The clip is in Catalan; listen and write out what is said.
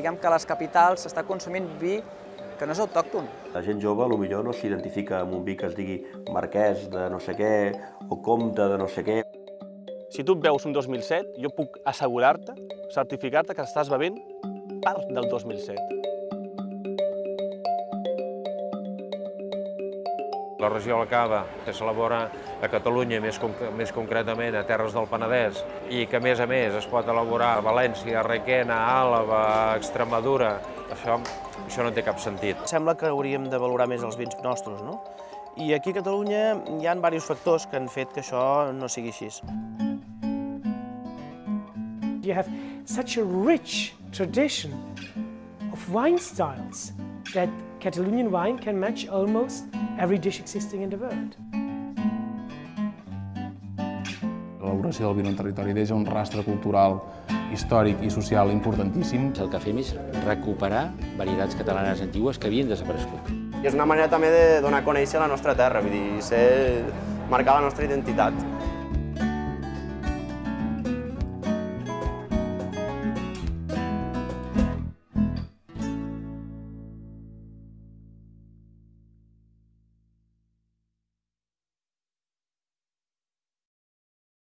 diguem que a les capitals s'està consumint vi que no és autòcton. La gent jove potser no s'identifica amb un vi que es digui marquès de no sé què o comte de no sé què. Si tu et veus un 2007, jo puc assegurar-te, certificar-te que estàs bevent part del 2007. La regió del Cava, que s'elabora a Catalunya, més, conc més concretament a Terres del Penedès, i que a més a més es pot elaborar a València, a Requena, a Àlava, a Extremadura, això, això no té cap sentit. Sembla que hauríem de valorar més els vins nostres, no? I aquí a Catalunya hi ha diversos factors que han fet que això no sigui així. You have such a rich tradition of wine styles that Catalonian wine can match almost every dish existing in the world. L'elaboració del vi en un territori deixa un rastre cultural, històric i social importantíssim. El que fem és recuperar varietats catalanes antigues que havien desaparegut. I és una manera també de donar a conèixer la nostra terra, vull dir, ser, marcar la nostra identitat.